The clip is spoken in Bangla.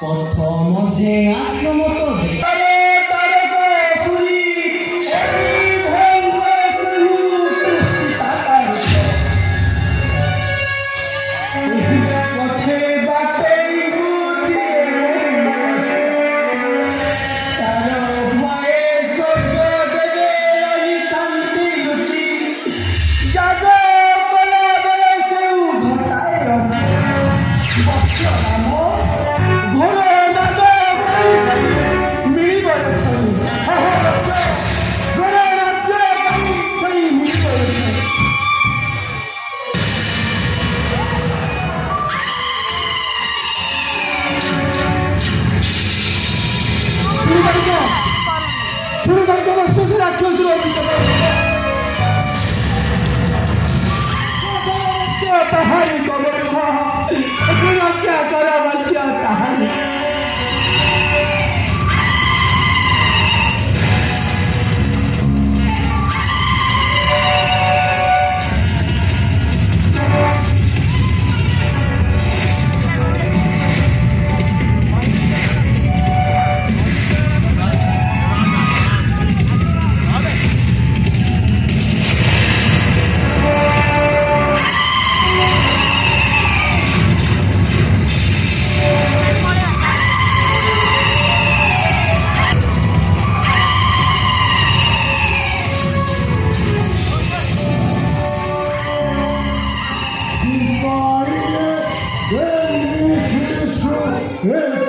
প্রথম যে আক্রমত What's your amor? Bhola İhbarıyla sen mutlusun.